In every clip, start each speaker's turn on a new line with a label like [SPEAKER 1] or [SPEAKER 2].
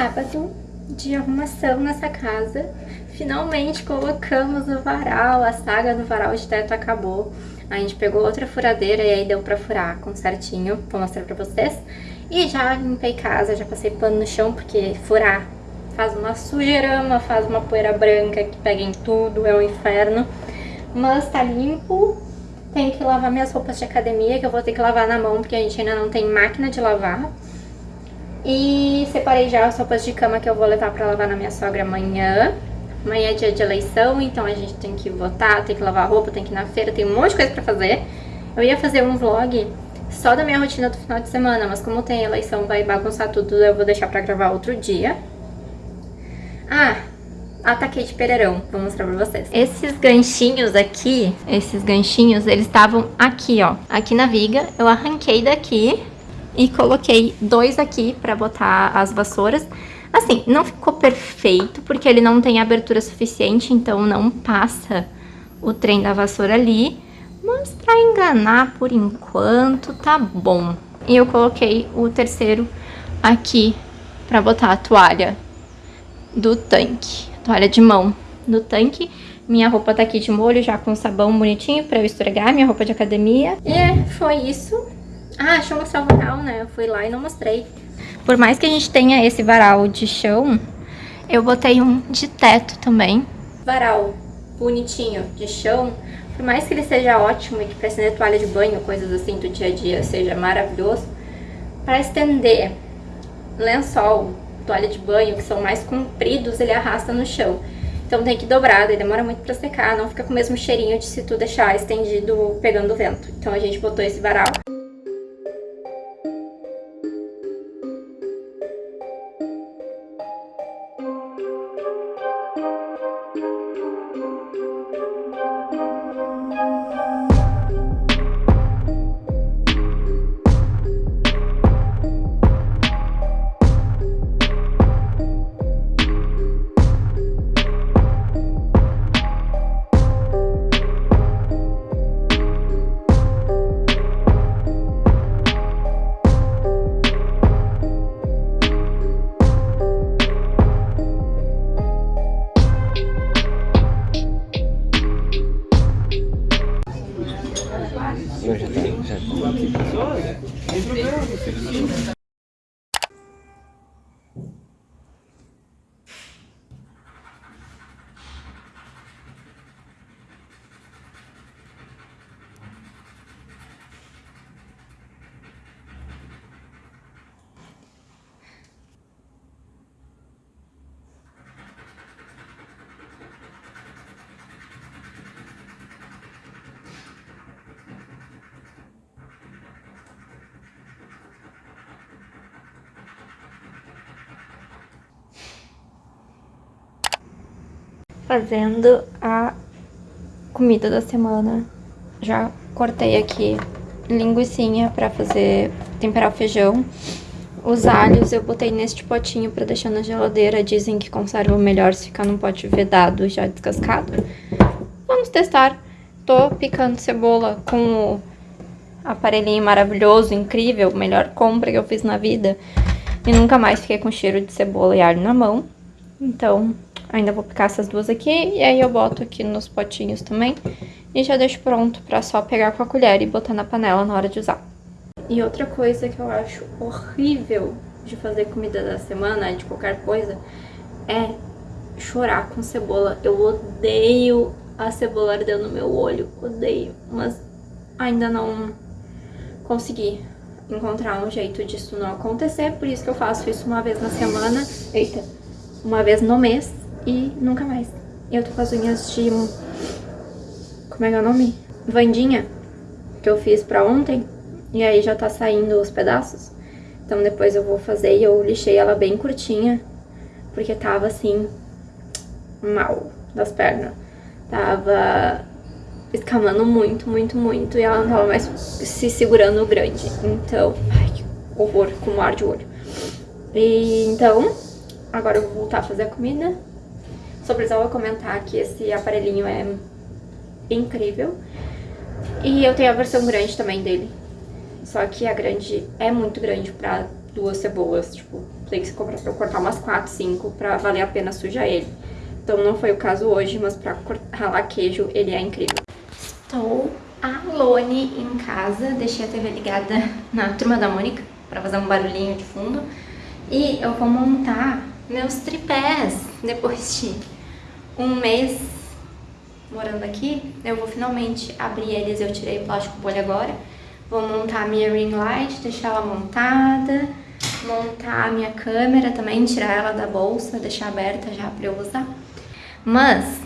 [SPEAKER 1] Sábado de arrumação nessa casa. Finalmente colocamos o varal, a saga do varal de teto acabou. A gente pegou outra furadeira e aí deu pra furar com certinho, vou mostrar pra vocês. E já limpei casa, já passei pano no chão, porque furar faz uma sujeirama, faz uma poeira branca que pega em tudo, é um inferno. Mas tá limpo, tenho que lavar minhas roupas de academia, que eu vou ter que lavar na mão, porque a gente ainda não tem máquina de lavar. E separei já as roupas de cama que eu vou levar pra lavar na minha sogra amanhã. Amanhã é dia de eleição, então a gente tem que votar, tem que lavar roupa, tem que ir na feira, tem um monte de coisa pra fazer. Eu ia fazer um vlog só da minha rotina do final de semana, mas como tem eleição, vai bagunçar tudo, eu vou deixar pra gravar outro dia. Ah, ataquei de pereirão, vou mostrar pra vocês. Esses ganchinhos aqui, esses ganchinhos, eles estavam aqui, ó, aqui na viga. Eu arranquei daqui e coloquei dois aqui pra botar as vassouras. Assim, não ficou perfeito, porque ele não tem abertura suficiente, então não passa o trem da vassoura ali. Mas pra enganar por enquanto, tá bom. E eu coloquei o terceiro aqui pra botar a toalha do tanque. Toalha de mão do tanque. Minha roupa tá aqui de molho já com sabão bonitinho pra eu esfregar minha roupa de academia. E foi isso. Ah, deixa eu mostrar o varal, né? Eu fui lá e não mostrei. Por mais que a gente tenha esse varal de chão, eu botei um de teto também. Varal bonitinho de chão, por mais que ele seja ótimo e que para estender toalha de banho, coisas assim do dia a dia, seja maravilhoso, para estender lençol, toalha de banho, que são mais compridos, ele arrasta no chão. Então tem que dobrar, daí demora muito pra secar, não fica com o mesmo cheirinho de se tu deixar estendido pegando vento. Então a gente botou esse varal. 因为是在这 fazendo a comida da semana. Já cortei aqui linguiçinha pra fazer, temperar o feijão. Os alhos eu botei neste potinho pra deixar na geladeira. Dizem que conserva melhor se ficar num pote vedado já descascado. Vamos testar. Tô picando cebola com o aparelhinho maravilhoso, incrível, melhor compra que eu fiz na vida. E nunca mais fiquei com cheiro de cebola e alho na mão. Então, Ainda vou picar essas duas aqui e aí eu boto aqui nos potinhos também. E já deixo pronto pra só pegar com a colher e botar na panela na hora de usar. E outra coisa que eu acho horrível de fazer comida da semana, de qualquer coisa, é chorar com cebola. Eu odeio a cebola ardendo no meu olho, odeio. Mas ainda não consegui encontrar um jeito disso não acontecer, por isso que eu faço isso uma vez na semana, eita, uma vez no mês, e nunca mais. Eu tô com as unhas de... Como é que é o nome? Vandinha, que eu fiz pra ontem. E aí já tá saindo os pedaços. Então depois eu vou fazer e eu lixei ela bem curtinha. Porque tava assim, mal das pernas. Tava escamando muito, muito, muito. E ela não tava mais se segurando grande. Então, ai, que horror, com ar de olho. E então, agora eu vou voltar a fazer a comida. Só precisava comentar que esse aparelhinho é incrível. E eu tenho a versão grande também dele. Só que a grande é muito grande pra duas cebolas, tipo, tem que comprar pra cortar umas quatro, cinco, pra valer a pena sujar ele. Então não foi o caso hoje, mas pra ralar queijo ele é incrível. Estou alone em casa, deixei a TV ligada na Turma da Mônica, pra fazer um barulhinho de fundo. E eu vou montar meus tripés depois de um mês morando aqui. Eu vou finalmente abrir eles, eu tirei o plástico bolha agora. Vou montar a minha ring light, deixar ela montada, montar a minha câmera também, tirar ela da bolsa, deixar aberta já pra eu usar. Mas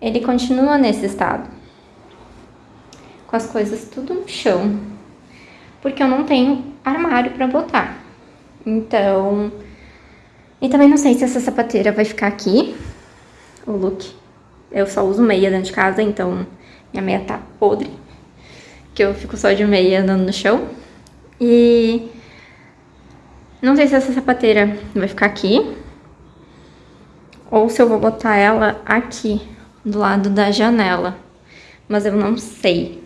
[SPEAKER 1] ele continua nesse estado, com as coisas tudo no chão, porque eu não tenho armário pra botar. Então, e também não sei se essa sapateira vai ficar aqui, o look. Eu só uso meia dentro de casa, então minha meia tá podre, que eu fico só de meia andando no chão. E não sei se essa sapateira vai ficar aqui, ou se eu vou botar ela aqui, do lado da janela. Mas eu não sei.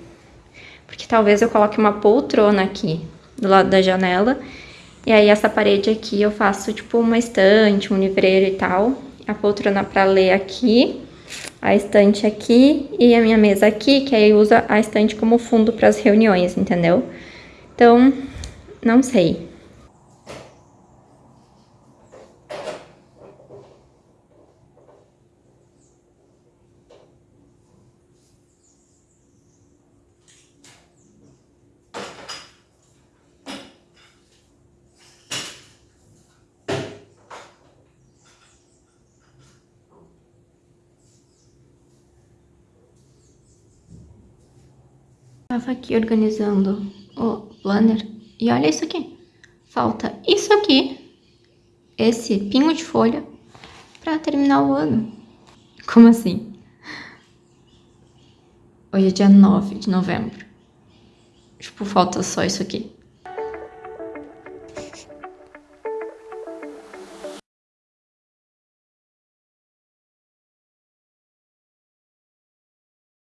[SPEAKER 1] Porque talvez eu coloque uma poltrona aqui, do lado da janela. E aí essa parede aqui eu faço tipo uma estante, um livreiro e tal. A poltrona pra ler aqui, a estante aqui e a minha mesa aqui, que aí usa a estante como fundo para as reuniões, entendeu? Então, não sei. Tava aqui organizando o planner e olha isso aqui. Falta isso aqui, esse pingo de folha, pra terminar o ano. Como assim? Hoje é dia 9 de novembro. Tipo, falta só isso aqui.